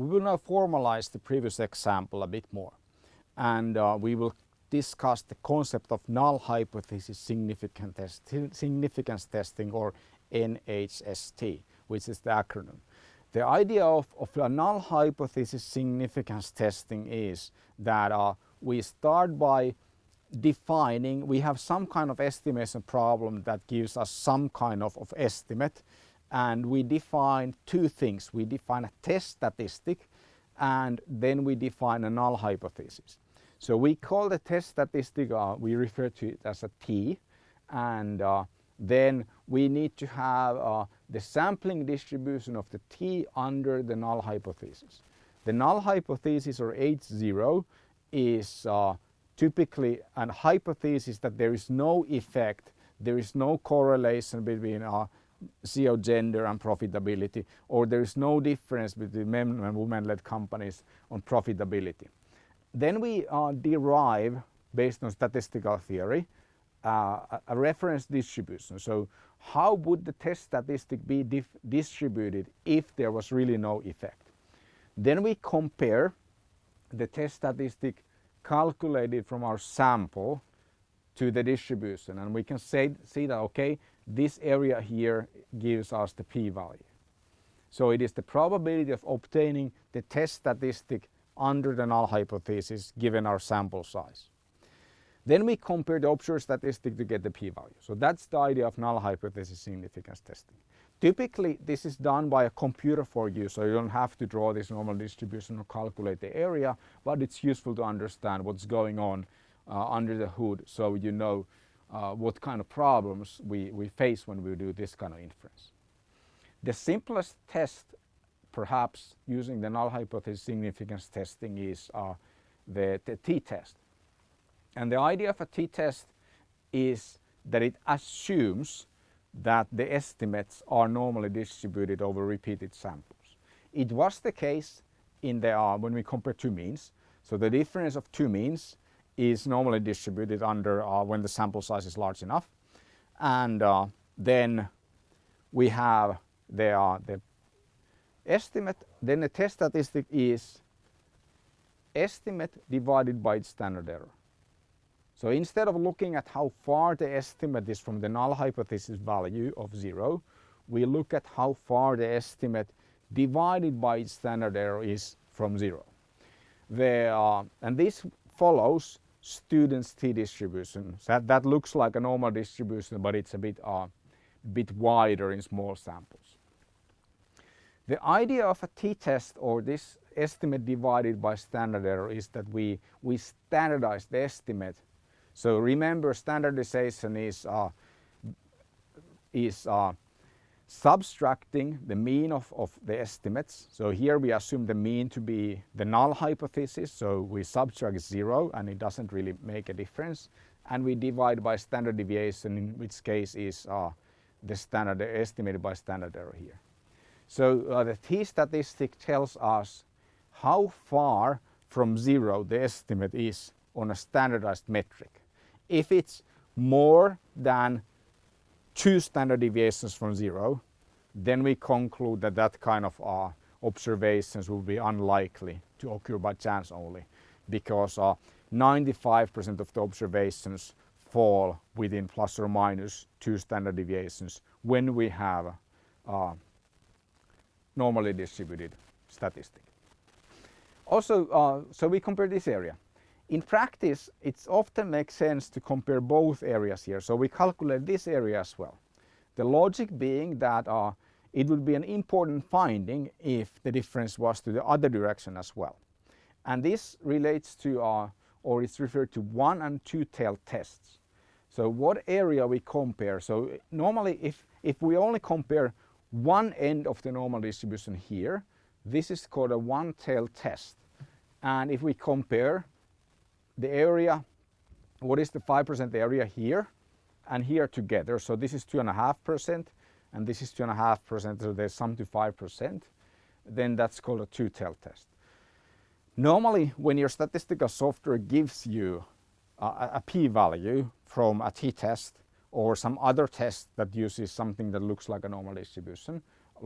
We will now formalize the previous example a bit more and uh, we will discuss the concept of null hypothesis significance testing or NHST, which is the acronym. The idea of, of a null hypothesis significance testing is that uh, we start by defining, we have some kind of estimation problem that gives us some kind of, of estimate and we define two things. We define a test statistic and then we define a null hypothesis. So we call the test statistic, uh, we refer to it as a T and uh, then we need to have uh, the sampling distribution of the T under the null hypothesis. The null hypothesis or H0 is uh, typically a hypothesis that there is no effect, there is no correlation between uh, CEO gender and profitability or there is no difference between men and women-led companies on profitability. Then we uh, derive, based on statistical theory, uh, a reference distribution. So how would the test statistic be distributed if there was really no effect? Then we compare the test statistic calculated from our sample to the distribution and we can say, see that okay this area here gives us the p-value. So it is the probability of obtaining the test statistic under the null hypothesis given our sample size. Then we compare the observed statistic to get the p-value. So that's the idea of null hypothesis significance testing. Typically this is done by a computer for you so you don't have to draw this normal distribution or calculate the area but it's useful to understand what's going on uh, under the hood so you know uh, what kind of problems we, we face when we do this kind of inference. The simplest test perhaps using the null hypothesis significance testing is uh, the, t-test. And the idea of a t-test is that it assumes that the estimates are normally distributed over repeated samples. It was the case in the, uh, when we compare two means. So the difference of two means is normally distributed under uh, when the sample size is large enough. And uh, then we have the, uh, the estimate, then the test statistic is estimate divided by its standard error. So instead of looking at how far the estimate is from the null hypothesis value of zero, we look at how far the estimate divided by its standard error is from zero. The, uh, and this follows student's t-distribution. So that, that looks like a normal distribution, but it's a bit, uh, bit wider in small samples. The idea of a t-test or this estimate divided by standard error is that we, we standardize the estimate. So remember standardization is, uh, is uh, subtracting the mean of, of the estimates. So here we assume the mean to be the null hypothesis. So we subtract zero and it doesn't really make a difference. And we divide by standard deviation in which case is uh, the standard estimated by standard error here. So uh, the t-statistic tells us how far from zero the estimate is on a standardized metric. If it's more than two standard deviations from zero, then we conclude that that kind of uh, observations will be unlikely to occur by chance only because 95% uh, of the observations fall within plus or minus two standard deviations when we have uh, normally distributed statistic. Also, uh, so we compare this area. In practice, it often makes sense to compare both areas here. So we calculate this area as well. The logic being that uh, it would be an important finding if the difference was to the other direction as well. And this relates to, uh, or it's referred to one and two tail tests. So what area we compare. So normally if, if we only compare one end of the normal distribution here, this is called a one tail test. And if we compare the area, what is the 5% area here and here together. So this is 2.5% and this is 2.5%, so there's some to 5%, then that's called a two-tail test. Normally, when your statistical software gives you a, a p-value from a t-test or some other test that uses something that looks like a normal distribution,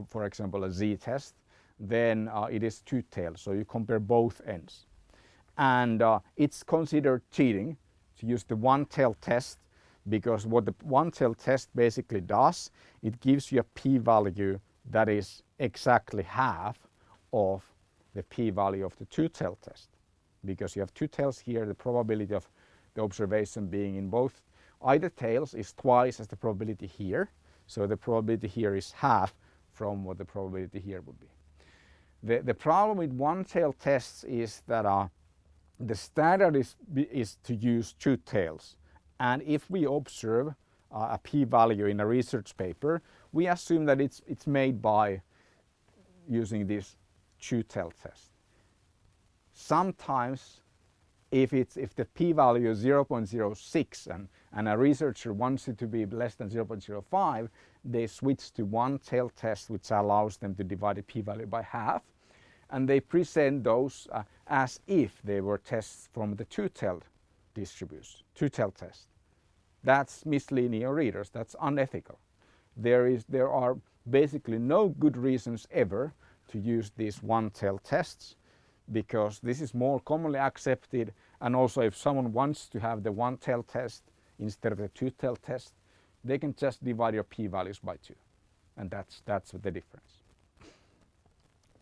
for example a z-test, then uh, it is two-tailed. So you compare both ends. And uh, it's considered cheating to use the one-tail test because what the one-tail test basically does, it gives you a p-value that is exactly half of the p-value of the two-tail test. Because you have two tails here, the probability of the observation being in both either tails is twice as the probability here. So the probability here is half from what the probability here would be. The, the problem with one-tail tests is that uh, the standard is, is to use two tails. And if we observe uh, a p-value in a research paper, we assume that it's, it's made by using this two-tail test. Sometimes if, it's, if the p-value is 0.06 and, and a researcher wants it to be less than 0.05, they switch to one-tail test which allows them to divide the p-value by half and they present those uh, as if they were tests from the two-tailed distribution, two-tailed test. That's misleading your readers, that's unethical. There, is, there are basically no good reasons ever to use these one-tailed tests because this is more commonly accepted and also if someone wants to have the one-tail test instead of the two-tail test they can just divide your p-values by two and that's that's the difference.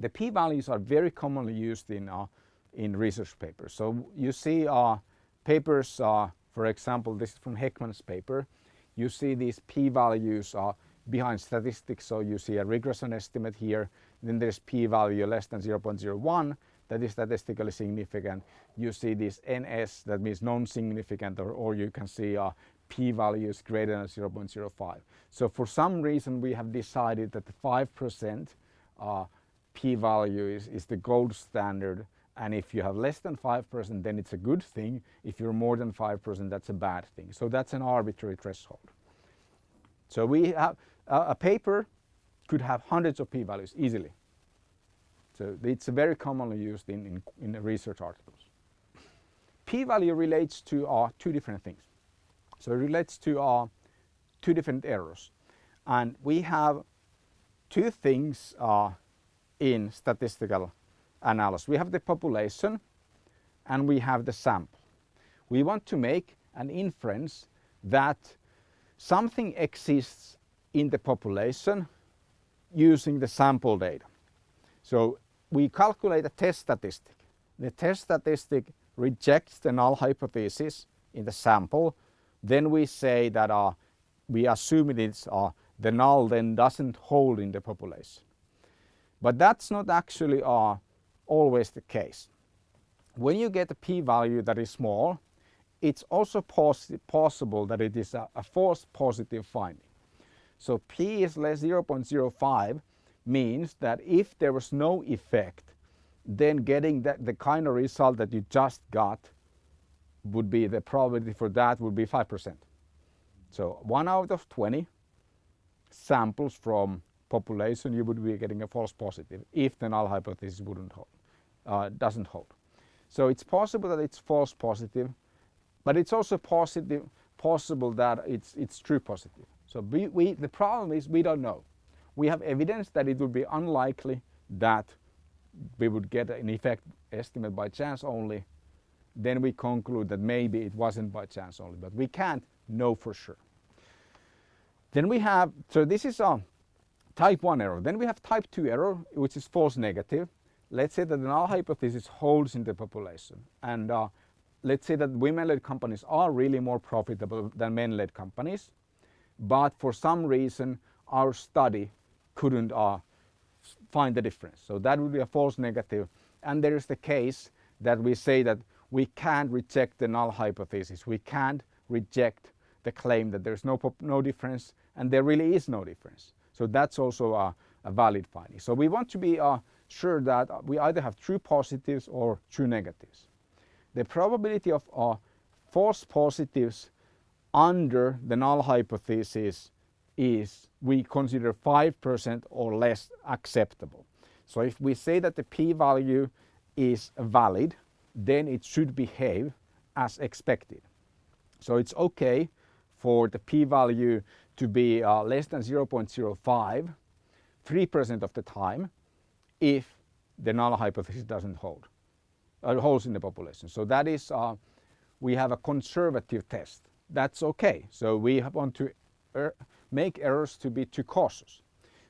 The p-values are very commonly used in uh, in research papers. So you see uh, papers, uh, for example, this is from Heckman's paper. You see these p-values uh, behind statistics. So you see a regression estimate here. Then there's p-value less than 0.01 that is statistically significant. You see this NS, that means non-significant, or, or you can see uh, p-values greater than 0.05. So for some reason we have decided that the 5% uh, p-value is, is the gold standard and if you have less than 5% then it's a good thing. If you're more than 5% that's a bad thing. So that's an arbitrary threshold. So we have uh, a paper could have hundreds of p-values easily. So it's very commonly used in, in, in research articles. P-value relates to uh, two different things. So it relates to uh, two different errors. And we have two things uh, in statistical analysis. We have the population and we have the sample. We want to make an inference that something exists in the population using the sample data. So we calculate a test statistic. The test statistic rejects the null hypothesis in the sample. Then we say that uh, we assume it is uh, the null then doesn't hold in the population. But that's not actually uh, always the case. When you get a p-value that is small, it's also poss possible that it is a, a false positive finding. So p is less 0.05 means that if there was no effect, then getting that, the kind of result that you just got would be the probability for that would be 5%. So one out of 20 samples from population you would be getting a false positive if the null hypothesis wouldn't hold, uh, doesn't hold. So it's possible that it's false positive, but it's also positive, possible that it's, it's true positive. So we, we, the problem is we don't know we have evidence that it would be unlikely that we would get an effect estimate by chance only, then we conclude that maybe it wasn't by chance only, but we can't know for sure. Then we have, so this is a type 1 error. Then we have type 2 error, which is false negative. Let's say that the null hypothesis holds in the population. And uh, let's say that women-led companies are really more profitable than men-led companies. But for some reason, our study couldn't uh, find the difference. So that would be a false negative. And there is the case that we say that we can't reject the null hypothesis. We can't reject the claim that there's no, no difference and there really is no difference. So that's also a, a valid finding. So we want to be uh, sure that we either have true positives or true negatives. The probability of uh, false positives under the null hypothesis is we consider 5% or less acceptable. So if we say that the p-value is valid, then it should behave as expected. So it's okay for the p-value to be uh, less than 0.05 3% of the time if the null hypothesis doesn't hold, or holds in the population. So that is, uh, we have a conservative test. That's okay. So we want to er make errors to be too cautious.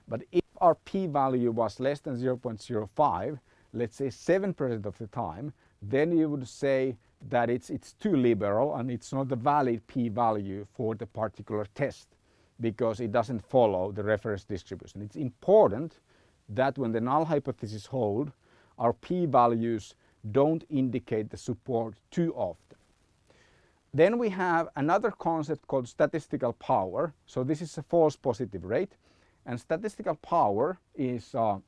But if our p-value was less than 0.05, let's say 7% of the time, then you would say that it's, it's too liberal and it's not a valid p-value for the particular test because it doesn't follow the reference distribution. It's important that when the null hypothesis hold, our p-values don't indicate the support too often. Then we have another concept called statistical power. So this is a false positive rate and statistical power is uh,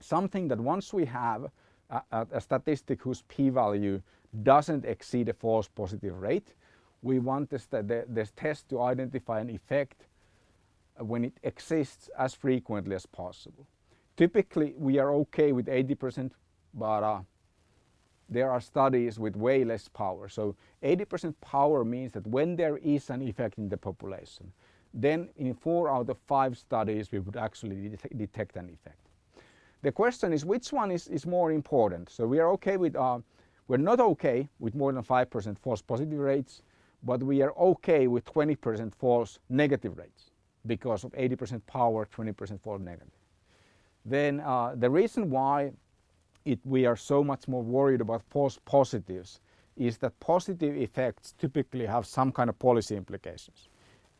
something that once we have a, a, statistic whose p-value doesn't exceed a false positive rate, we want the, this test to identify an effect when it exists as frequently as possible. Typically we are okay with 80% but uh, there are studies with way less power. So 80% power means that when there is an effect in the population, then in four out of five studies we would actually det detect an effect. The question is which one is, is more important? So we are okay with, uh, we're not okay with more than 5% false positive rates, but we are okay with 20% false negative rates because of 80% power, 20% false negative. Then uh, the reason why it, we are so much more worried about false positives is that positive effects typically have some kind of policy implications.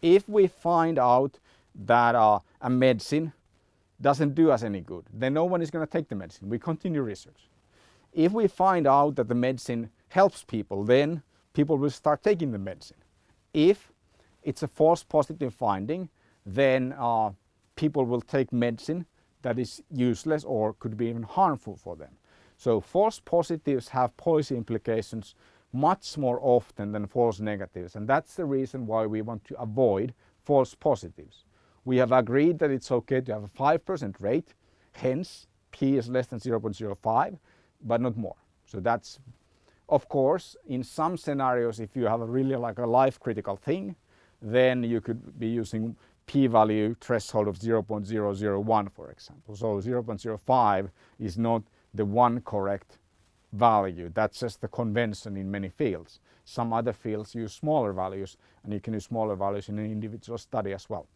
If we find out that uh, a medicine doesn't do us any good, then no one is going to take the medicine. We continue research. If we find out that the medicine helps people, then people will start taking the medicine. If it's a false positive finding, then uh, people will take medicine that is useless or could be even harmful for them. So false positives have policy implications much more often than false negatives and that's the reason why we want to avoid false positives. We have agreed that it's okay to have a 5% rate, hence p is less than 0.05 but not more. So that's of course in some scenarios if you have a really like a life critical thing then you could be using p-value threshold of 0.001 for example. So 0.05 is not the one correct value. That's just the convention in many fields. Some other fields use smaller values and you can use smaller values in an individual study as well.